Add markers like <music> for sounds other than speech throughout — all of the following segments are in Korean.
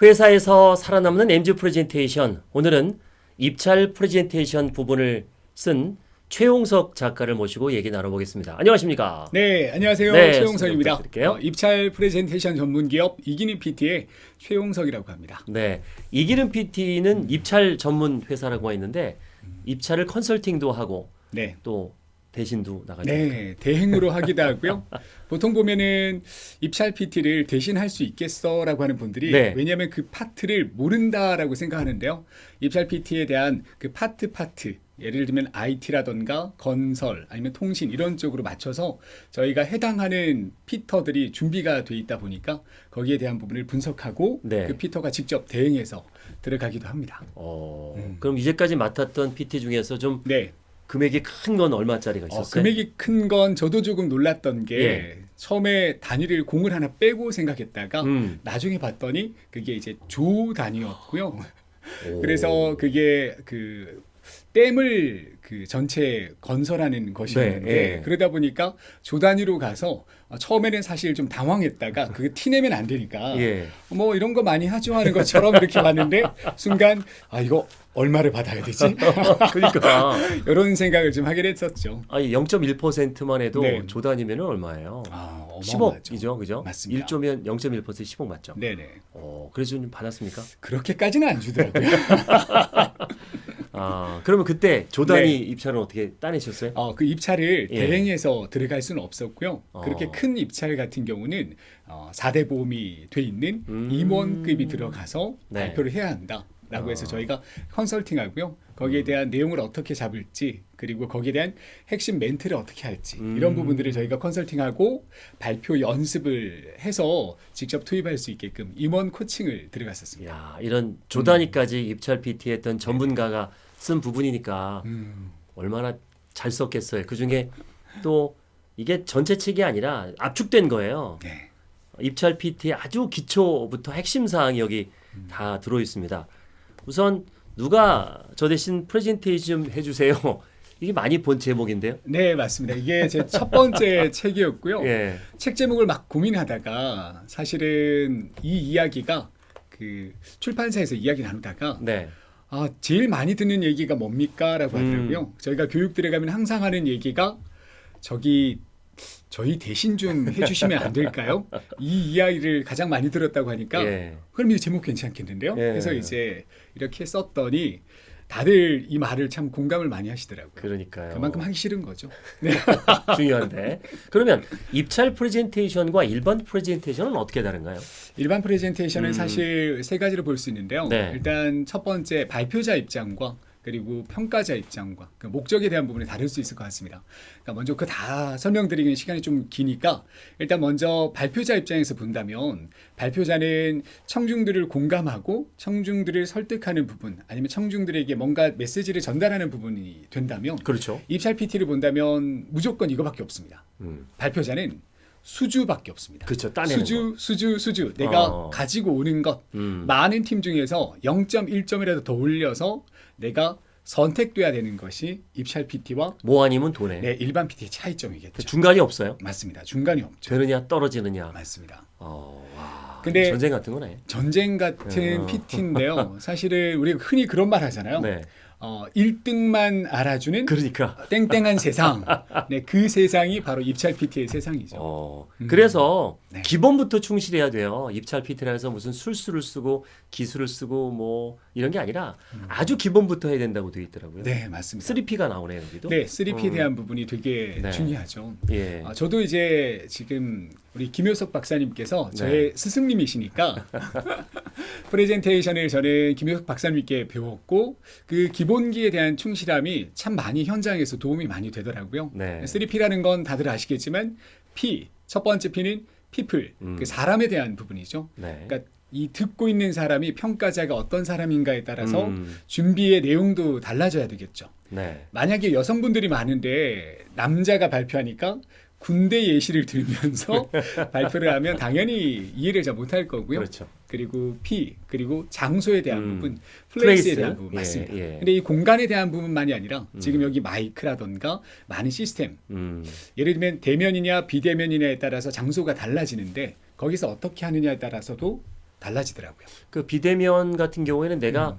회사에서 살아남는 MZ 프레젠테이션. 오늘은 입찰 프레젠테이션 부분을 쓴 최용석 작가를 모시고 얘기 나눠보겠습니다. 안녕하십니까? 네, 안녕하세요. 네, 최용석입니다. 어, 입찰 프레젠테이션 전문 기업 이기는 PT의 최용석이라고 합니다. 네. 이기는 PT는 입찰 전문 회사라고 했는데 입찰을 컨설팅도 하고 네. 또 대신도 나가죠. 네, 대행으로 <laughs> 하기도 하고요. 보통 보면은 입찰 PT를 대신할 수 있겠어라고 하는 분들이 네. 왜냐하면 그 파트를 모른다라고 생각하는데요. 입찰 PT에 대한 그 파트 파트 예를 들면 IT라던가 건설 아니면 통신 이런 쪽으로 맞춰서 저희가 해당하는 PTer들이 준비가 돼 있다 보니까 거기에 대한 부분을 분석하고 네. 그 PTer가 직접 대행해서 들어가기도 합니다. 어, 음. 그럼 이제까지 맡았던 PT 중에서 좀 네. 금액이 큰 건 얼마짜리가 어, 있었어요? 금액이 큰 건 저도 조금 놀랐던 게 예. 처음에 단위를 공을 하나 빼고 생각했다가 음. 나중에 봤더니 그게 이제 조 단위였고요. 오. <laughs> 그래서 그게 그 댐을 그 전체 건설하는 것이었는데 네, 예. 그러다 보니까 조 단위로 가서 어, 처음에는 사실 좀 당황했다가 그게 티 내면 안 되니까 예. 뭐 이런 거 많이 하죠 하는 것처럼 이렇게 봤는데 순간 아 이거 얼마를 받아야 되지? <laughs> 그러니까 <laughs> 이런 생각을 좀 하게 됐었죠. 아니 0.1%만 해도 네. 조단위면 얼마예요? 아, 어마어마하죠. 10억이죠, 그죠? 맞습니다. 1조면 0.1% 10억 맞죠? 네네. 어, 그래서 좀 받았습니까? 그렇게까지는 안 주더라고요. <laughs> 아, 그러면 그때 조단위 네. 입찰은 어떻게 따내셨어요? 어, 그 입찰을 예. 대행해서 들어갈 수는 없었고요. 어. 그렇게 큰 입찰 같은 경우는 어, 4대 보험이 돼 있는 음. 임원급이 들어가서 네. 발표를 해야 한다. 라고 해서 어. 저희가 컨설팅하고요. 거기에 대한 내용을 어떻게 잡을지 그리고 거기에 대한 핵심 멘트를 어떻게 할지 이런 음. 부분들을 저희가 컨설팅하고 발표 연습을 해서 직접 투입할 수 있게끔 임원 코칭을 들어갔었습니다. 야, 이런 조단위까지 입찰 PT 했던 전문가가 쓴 부분이니까 음. 얼마나 잘 썼겠어요. 그 중에 또 이게 전체 책이 아니라 압축된 거예요. 네. 입찰 PT의 아주 기초부터 핵심 사항이 여기 다 들어 있습니다. 우선 누가 저 대신 프레젠테이션 좀 해주세요. <laughs> 이게 많이 본 제목인데요. 네, 맞습니다. 이게 제 첫 번째 <laughs> 책이었고요. 예. 책 제목을 막 고민하다가 사실은 이 이야기가 그 출판사에서 이야기 나누다가 네. 아 제일 많이 듣는 얘기가 뭡니까 라고 음. 하더라고요. 저희가 교육 들어가면 항상 하는 얘기가 저기 저희 대신 좀 해주시면 안 될까요? 이 이야기를 가장 많이 들었다고 하니까 예. 그럼 이 제목 괜찮겠는데요? 예. 그래서 이제 이렇게 썼더니 다들 이 말을 참 공감을 많이 하시더라고요. 그러니까요. 그만큼 하기 싫은 거죠. 네. <laughs> 중요한데. 그러면 입찰 프레젠테이션과 일반 프레젠테이션은 어떻게 다른가요? 일반 프레젠테이션은 음. 사실 세 가지로 볼 수 있는데요. 네. 일단 첫 번째 발표자 입장과 그리고 평가자 입장과 그 목적에 대한 부분이 다를 수 있을 것 같습니다. 그러니까 먼저 그 다 설명드리기는 시간이 좀 기니까 일단 먼저 발표자 입장에서 본다면 발표자는 청중들을 공감하고 청중들을 설득하는 부분 아니면 청중들에게 뭔가 메시지를 전달하는 부분이 된다면 그렇죠. 입찰 PT를 본다면 무조건 이거밖에 없습니다. 음. 발표자는 수주밖에 없습니다. 그렇죠. 따내는 수주, 수주, 수주. 내가 어. 가지고 오는 것. 거. 음. 많은 팀 중에서 0.1점이라도 더 올려서 내가 선택돼야 되는 것이 입찰 PT와 뭐 아니면 돈에. 네, 일반 PT의 차이점이겠죠. 그 중간이 없어요. 맞습니다. 중간이 없죠. 되느냐 떨어지느냐. 맞습니다. 어, 와. 근데- 전쟁 같은 거네. 전쟁 같은 어. PT인데요. 사실은 우리가 흔히 그런 말 하잖아요. 네. 어, 1등만 알아주는 그러니까. 땡땡한 세상. 네, 그 세상이 바로 입찰 PT의 세상이죠. 어, 음. 그래서 네. 기본부터 충실해야 돼요. 입찰 PT라 해서 무슨 술수를 쓰고 기술을 쓰고 뭐 이런 게 아니라 아주 기본부터 해야 된다고 되어 있더라고요. 음. 네, 맞습니다. 3P가 나오네요, 여기도. 네, 3P에 음. 대한 부분이 되게 네. 중요하죠. 예. 아, 저도 이제 지금 우리 김효석 박사님께서 네. 저의 스승님이시니까 <laughs> 프레젠테이션을 저는 김효석 박사님께 배웠고 그 기본기에 대한 충실함이 참 많이 현장에서 도움이 많이 되더라고요. 네. 3P라는 건 다들 아시겠지만 P 첫 번째 P는 people 음. 그 사람에 대한 부분이죠. 네. 그러니까 이 듣고 있는 사람이 평가자가 어떤 사람인가에 따라서 음. 준비의 내용도 달라져야 되겠죠. 네. 만약에 여성분들이 많은데 남자가 발표하니까 군대 예시를 들면서 <laughs> <laughs> 발표를 하면 당연히 이해를 잘 못할 거고요. 그렇죠. 그리고 P 그리고 장소에 대한 음. 부분, place에 place. 대한 부분 예, 맞습니다. 예. 근데 이 공간에 대한 부분만이 아니라 지금 여기 마이크라던가 많은 시스템, 음. 예를 들면 대면이냐 비대면이냐에 따라서 장소가 달라지는데 거기서 어떻게 하느냐에 따라서도 달라지더라고요. 그 비대면 같은 경우에는 내가 음.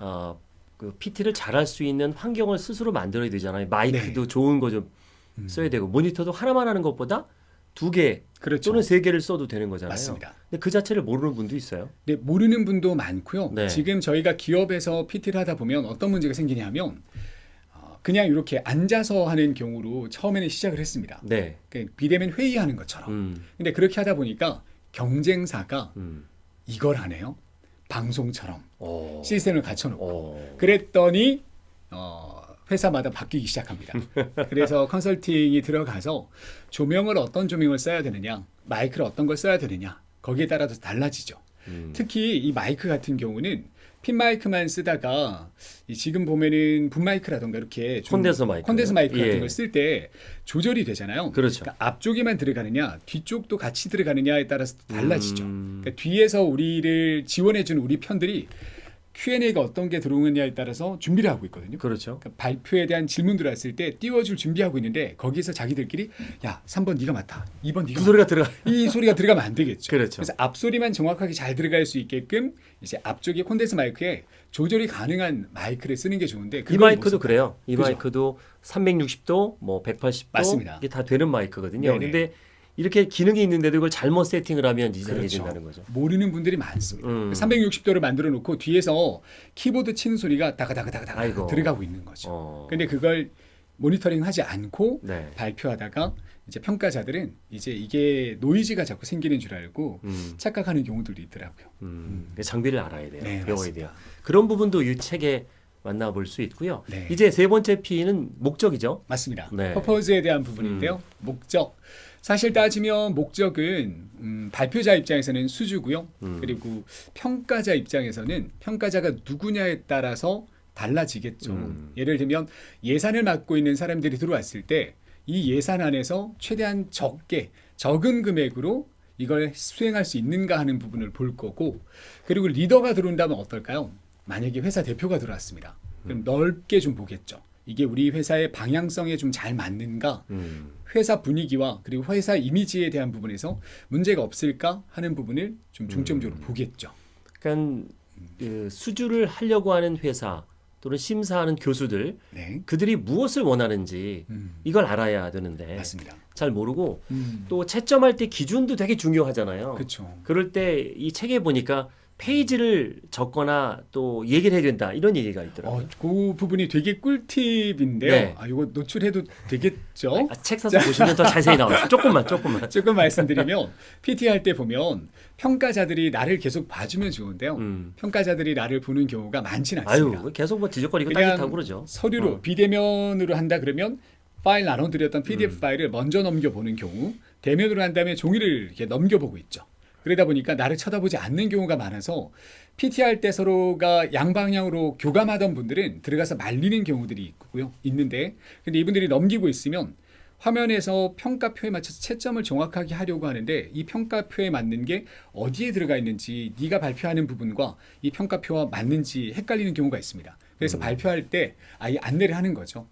어, 그 PT를 잘할 수 있는 환경을 스스로 만들어야 되잖아요. 마이크도 좋은 거좀 네. 음. 써야 되고 모니터도 하나만 하는 것보다 두개 그렇죠. 또는 세 개를 써도 되는 거잖아요. 맞습니다. 근데 그 자체를 모르는 분도 있어요. 네, 모르는 분도 많고요. 네. 지금 저희가 기업에서 PT를 하다 보면 어떤 문제가 생기냐면 어, 그냥 이렇게 앉아서 하는 경우로 처음에는 시작을 했습니다. 네. 그 비대면 회의하는 것처럼. 음, 근데 그렇게 하다 보니까 경쟁사가 음. 이걸 하네요. 방송처럼 어. 시스템을 갖춰놓고. 어. 그랬더니 어, 회사마다 바뀌기 시작합니다. 그래서 <laughs> 컨설팅이 들어가서 조명을 어떤 조명을 써야 되느냐, 마이크를 어떤 걸 써야 되느냐, 거기에 따라서 달라지죠. 음. 특히 이 마이크 같은 경우는 핀 마이크만 쓰다가 이 지금 보면은 분 마이크라던가 이렇게 좀 콘덴서 마이크. 콘덴서 마이크 같은 예. 걸쓸 때 조절이 되잖아요. 그렇죠. 그러니까 앞쪽에만 들어가느냐, 뒤쪽도 같이 들어가느냐에 따라서 달라지죠. 음. 그러니까 뒤에서 우리를 지원해주는 우리 편들이 Q&A가 어떤 게 들어오느냐에 따라서 준비를 하고 있거든요. 그렇죠. 그러니까 발표에 대한 질문들 왔을 때 띄워줄 준비하고 있는데 거기서 자기들끼리 야 3번 네가 맞다 2번 네가 그 소리가 들어가. 이 소리가 들어가면 안 되겠죠 그렇죠. 래서 앞소리만 정확하게 잘 들어갈 수 있게끔 이제 앞쪽에 콘덴서 마이크에 조절이 가능한 마이크를 쓰는 게 좋은데 이 마이크도 못 그래요. 이 그죠? 마이크도 360도, 뭐 180도 맞습니다. 이게 다 되는 마이크거든요. 네네. 근데 이렇게 기능이 있는데도 이걸 잘못 세팅을 하면 이상해진다는 그렇죠. 거죠. 모르는 분들이 많습니다. 음. 360도를 만들어 놓고 뒤에서 키보드 치는 소리가 다가다가다가 아이고. 들어가고 있는 거죠. 어. 근데 그걸 모니터링 하지 않고 네. 발표하다가 이제 평가자들은 이제 이게 노이즈가 자꾸 생기는 줄 알고 음. 착각하는 경우들도 있더라고요. 음. 장비를 알아야 돼요. 네, 배워야 맞습니다. 돼요. 그런 부분도 이 책에 만나볼 수 있고요. 네. 이제 세 번째 P는 목적이죠. 맞습니다. 네. 음. 퍼포즈에 대한 부분인데요. 목적. 사실 따지면 목적은 음, 발표자 입장에서는 수주고요. 음. 그리고 평가자 입장에서는 평가자가 누구냐에 따라서 달라지겠죠. 음. 예를 들면 예산을 맡고 있는 사람들이 들어왔을 때 이 예산 안에서 최대한 적게 적은 금액으로 이걸 수행할 수 있는가 하는 부분을 볼 거고 그리고 리더가 들어온다면 어떨까요? 만약에 회사 대표가 들어왔습니다. 그럼 넓게 좀 보겠죠. 이게 우리 회사의 방향성에 좀 잘 맞는가? 음. 회사 분위기와 그리고 회사 이미지에 대한 부분에서 문제가 없을까 하는 부분을 좀 중점적으로 보겠죠. 그러니까 그 수주를 하려고 하는 회사 또는 심사하는 교수들 네, 그들이 무엇을 원하는지 음, 이걸 알아야 되는데 맞습니다. 잘 모르고 음, 또 채점할 때 기준도 되게 중요하잖아요. 그렇죠. 그럴 때 이 책에 보니까 페이지를 적거나 또 얘기를 해야 된다 이런 얘기가 있더라고요. 어, 그 부분이 되게 꿀팁인데요. 네. 아, 이거 노출해도 되겠죠? 아, 책 사서 보시면 더 자세히 나와요. 조금만 조금만. <laughs> 조금 말씀드리면 PT 할 때 보면 평가자들이 나를 계속 봐주면 좋은데요. 음. 평가자들이 나를 보는 경우가 많지는 않습니다. 아유 계속 뭐 지적거리고 따뜻하고 그러죠. 서류로 어. 비대면으로 한다 그러면 파일 나눠드렸던 PDF 음. 파일을 먼저 넘겨보는 경우 대면으로 한 다음에 종이를 이렇게 넘겨보고 있죠. 그러다 보니까 나를 쳐다보지 않는 경우가 많아서 PT 할 때 서로가 양방향으로 교감하던 분들은 들어가서 말리는 경우들이 있고요. 있는데 근데 이분들이 넘기고 있으면 화면에서 평가표에 맞춰서 채점을 정확하게 하려고 하는데 이 평가표에 맞는 게 어디에 들어가 있는지 네가 발표하는 부분과 이 평가표와 맞는지 헷갈리는 경우가 있습니다. 그래서 발표할 때 아예 안내를 하는 거죠.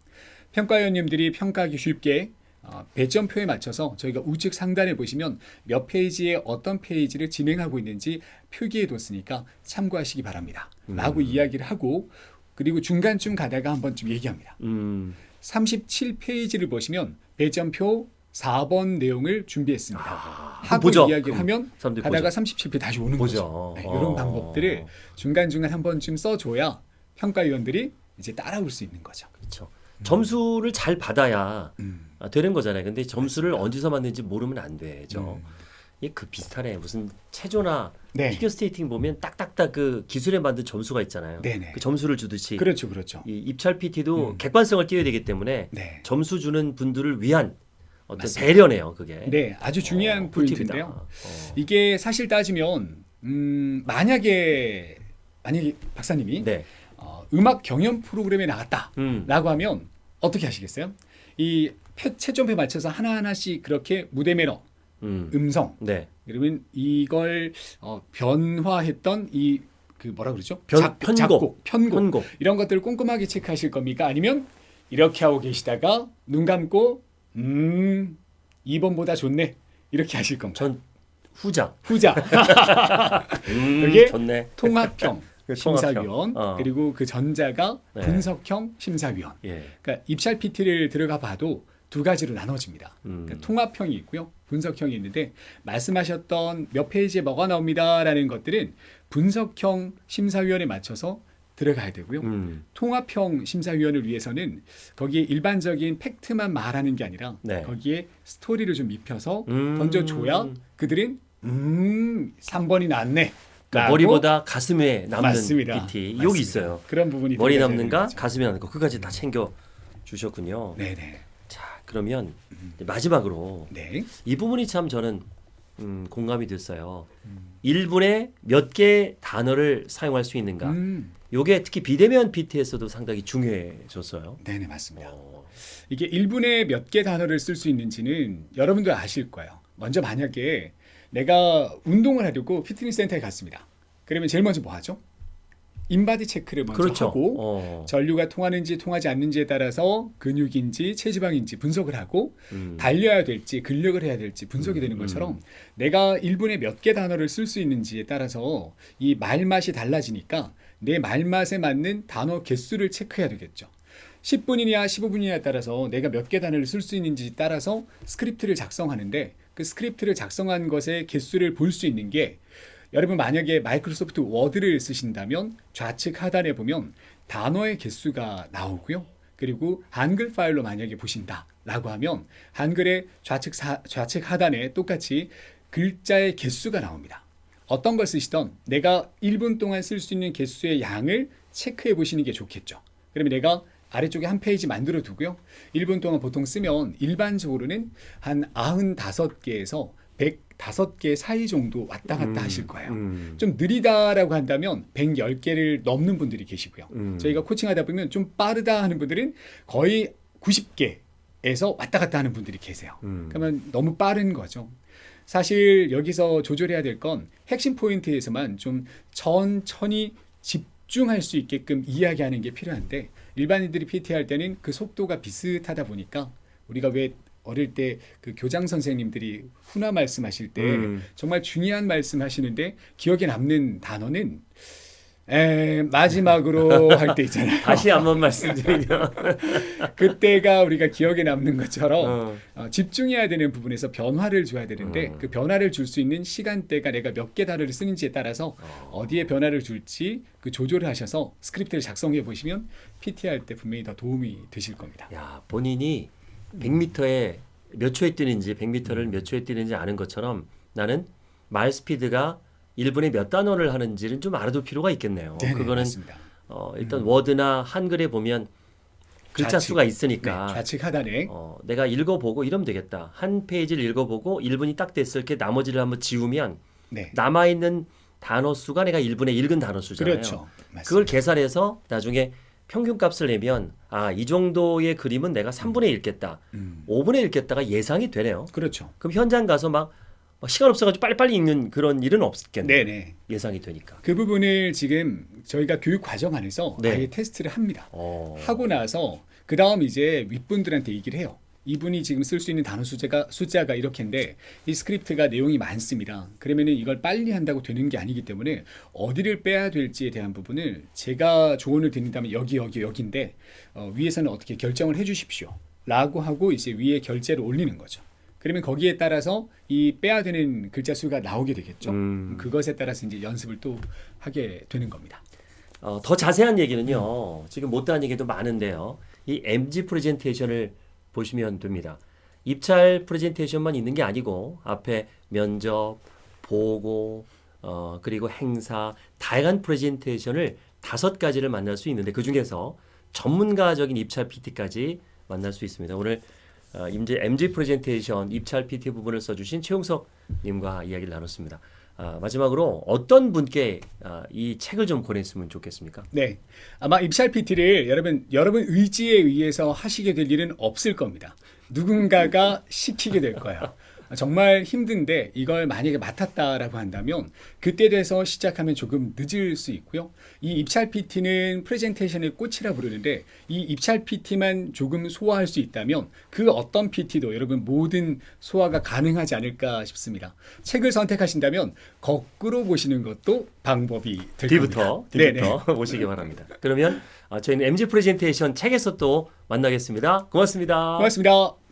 평가위원님들이 평가하기 쉽게 어, 배점표에 맞춰서 저희가 우측 상단에 보시면 몇 페이지에 어떤 페이지를 진행하고 있는지 표기해 뒀으니까 참고하시기 바랍니다. 라고 이야기를 하고 그리고 중간쯤 가다가 한 번쯤 얘기합니다. 음. 37페이지를 보시면 배점표 4번 내용을 준비했습니다. 아, 하고 보죠. 이야기를 음, 하면 가다가 보죠. 37페이지 다시 오는 보죠. 거죠. 네, 어. 이런 방법들을 중간중간 한 번쯤 써줘야 평가위원들이 이제 따라올 수 있는 거죠. 그렇죠. 점수를 잘 받아야 음. 아, 되는 거잖아요. 근데 점수를 어디서 받는지 모르면 안 되죠. 음. 이게 그 비슷하네. 무슨 체조나 네. 피겨 스케이팅 보면 딱딱딱 그 기술에 만든 점수가 있잖아요. 네네. 그 점수를 주듯이 그렇죠, 그렇죠. 이 입찰 PT도 음. 객관성을 띄어야 되기 때문에 네. 점수 주는 분들을 위한 어떤 맞습니다. 배려네요. 그게. 네, 아주 중요한 어. 포인트인데요. 어. 이게 사실 따지면 음, 만약에 만약에 박사님이 네. 어, 음악 경연 프로그램에 나갔다라고 음. 하면 어떻게 하시겠어요? 이 표- 채점표에 맞춰서 하나 하나씩 그렇게 무대 매너, 음. 음성, 네. 그러면 이걸 어, 변화했던 이 그 뭐라 그러죠? 변- 작, 편곡. 작곡, 편곡 편곡. 이런 것들을 꼼꼼하게 체크하실 겁니까? 아니면 이렇게 하고 계시다가 눈 감고 음 2번보다 좋네 이렇게 하실 겁니까? 전 후자. 후자 <laughs> 음, 그게 좋네. 통합형 그 심사위원. 어. 그리고 그 전자가 네. 분석형 심사위원. 예. 그러니까 입찰 PT를 들어가 봐도 두 가지로 나눠집니다. 음. 그러니까 통합형이 있고요, 분석형이 있는데 말씀하셨던 몇 페이지에 뭐가 나옵니다라는 것들은 분석형 심사위원에 맞춰서 들어가야 되고요. 음. 통합형 심사위원을 위해서는 거기에 일반적인 팩트만 말하는 게 아니라 네. 거기에 스토리를 좀 입혀서 음. 던져줘야 그들은 음 3번이 낫네. 그러니까 머리보다 가슴에 남는 맞습니다. PT 맞습니다. 여기 있어요. 그런 부분이 머리 남는가. 가슴에 남는 거 그까지 다 챙겨 주셨군요. 네네. 자 그러면 이제 마지막으로 네. 이 부분이 참 저는 음, 공감이 됐어요. 음. 1분에 몇 개 단어를 사용할 수 있는가? 음, 요게 특히 비대면 PT에서도 상당히 중요해졌어요. 네네 맞습니다. 어, 이게 1분에 몇 개 단어를 쓸 수 있는지는 여러분도 아실 거예요. 먼저 만약에 내가 운동을 하려고 피트니스 센터에 갔습니다. 그러면 제일 먼저 뭐 하죠? 인바디 체크를 먼저 그렇죠. 하고 어, 전류가 통하는지 통하지 않는지에 따라서 근육인지 체지방인지 분석을 하고 음, 달려야 될지 근력을 해야 될지 분석이 음, 되는 음. 것처럼 내가 1분에 몇 개 단어를 쓸 수 있는지에 따라서 이 말맛이 달라지니까 내 말맛에 맞는 단어 개수를 체크해야 되겠죠. 10분이냐 15분이냐에 따라서 내가 몇 개 단어를 쓸 수 있는지 따라서 스크립트를 작성하는데 그 스크립트를 작성한 것의 개수를 볼 수 있는 게 여러분 만약에 마이크로소프트 워드를 쓰신다면 좌측 하단에 보면 단어의 개수가 나오고요. 그리고 한글 파일로 만약에 보신다 라고 하면 한글의 좌측 사, 좌측 하단에 똑같이 글자의 개수가 나옵니다. 어떤 걸 쓰시던 내가 1분 동안 쓸 수 있는 개수의 양을 체크해 보시는 게 좋겠죠. 그러면 내가 아래쪽에 한 페이지 만들어 두고요. 1분 동안 보통 쓰면 일반적으로는 한 95개에서 105개 사이 정도 왔다 갔다 음, 하실 거예요. 음, 좀 느리다라고 한다면 110개를 넘는 분들이 계시고요. 음. 저희가 코칭하다 보면 좀 빠르다 하는 분들은 거의 90개에서 왔다 갔다 하는 분들이 계세요. 음. 그러면 너무 빠른 거죠. 사실 여기서 조절해야 될 건 핵심 포인트에서만 좀 천천히 집 중할 수 있게끔 이야기하는 게 필요한데 일반인들이 PT 할 때는 그 속도가 비슷하다 보니까 우리가 왜 어릴 때 그 교장 선생님들이 훈화 말씀하실 때 음. 정말 중요한 말씀 하시는데 기억에 남는 단어는 에, 마지막으로 <laughs> 할 때 있잖아요. 다시 한번 말씀드리면 <laughs> 그때가 우리가 기억에 남는 것처럼 어, 어, 집중해야 되는 부분에서 변화를 줘야 되는데 음. 그 변화를 줄 수 있는 시간대가 내가 몇 개 단어를 쓰는지에 따라서 어 디에 변화를 줄지 그 조절을 하셔서 스크립트를 작성해 보시면 PT 할 때 분명히 더 도움이 되실 겁니다. 야 본인이 100m에 몇 초에 뛰는지 100m를 몇 초에 뛰는지 아는 것처럼 나는 말 스피드가 1분에 몇 단어를 하는지는 좀 알아둘 필요가 있겠네요. 네네, 그거는 맞습니다. 어, 일단 워드나 한글에 보면 글자 좌측. 수가 네, 있으니까 좌측 하단에 어, 내가 읽어보고 이러면 되겠다. 한 페이지를 읽어보고 1분이 딱 됐을 때 나머지를 한번 지우면 네. 남아 있는 단어 수가 내가 1분에 읽은 단어 수잖아요. 그렇죠. 맞습니다. 그걸 계산해서 나중에 평균 값을 내면 아, 이 정도의 그림은 내가 3분의 1 읽겠다. 음, 5분의 1 읽겠다가 예상이 되네요. 그렇죠. 그럼 현장 가서 막, 막 시간 없어가지고 빨리빨리 읽는 그런 일은 없겠네요. 네네. 예상이 되니까. 그 부분을 지금 저희가 교육 과정 안에서 네. 아예 테스트를 합니다. 어. 하고 나서 그 다음 이제 윗분들한테 얘기를 해요. 이분이 지금 쓸 수 있는 단어 숫자가 숫자가 이렇게인데 이 스크립트가 내용이 많습니다. 그러면은 이걸 빨리 한다고 되는 게 아니기 때문에 어디를 빼야 될지에 대한 부분을 제가 조언을 드린다면 여기 여기 여기인데 어, 위에서는 어떻게 결정을 해주십시오.라고 하고 이제 위에 결재를 올리는 거죠. 그러면 거기에 따라서 이 빼야 되는 글자 수가 나오게 되겠죠. 음. 그것에 따라서 이제 연습을 또 하게 되는 겁니다. 어, 더 자세한 얘기는요. 지금 못다한 얘기도 많은데요. 이 MG 프레젠테이션을 보시면 됩니다. 입찰 프레젠테이션만 있는 게 아니고 앞에 면접, 보고, 어, 그리고 행사, 다양한 프레젠테이션을 다섯 가지를 만날 수 있는데 그 중에서 전문가적인 입찰 PT까지 만날 수 있습니다. 오늘 어, 임제 MG 프레젠테이션 입찰 PT 부분을 써주신 최용석 님과 이야기를 나눴습니다. 아, 마지막으로 어떤 분께 아, 이 책을 좀 권했으면 좋겠습니까? 네. 아마 입찰 PT를 여러분 여러분 의지에 의해서 하시게 될 일은 없을 겁니다. 누군가가 시키게 될 거예요. 정말 힘든데 이걸 만약에 맡았다라고 한다면 그때 돼서 시작하면 조금 늦을 수 있고요. 이 입찰 PT는 프레젠테이션의 꽃이라 부르는데 이 입찰 PT만 조금 소화할 수 있다면 그 어떤 PT도 여러분 모든 소화가 가능하지 않을까 싶습니다. 책을 선택하신다면 거꾸로 보시는 것도 방법이 될 뒤부터 겁니다. 네네. 뒤부터 <laughs> 보시기 바랍니다. 그러면 아, 저희는 MG 프레젠테이션 책에서 또 만나겠습니다. 고맙습니다. 고맙습니다.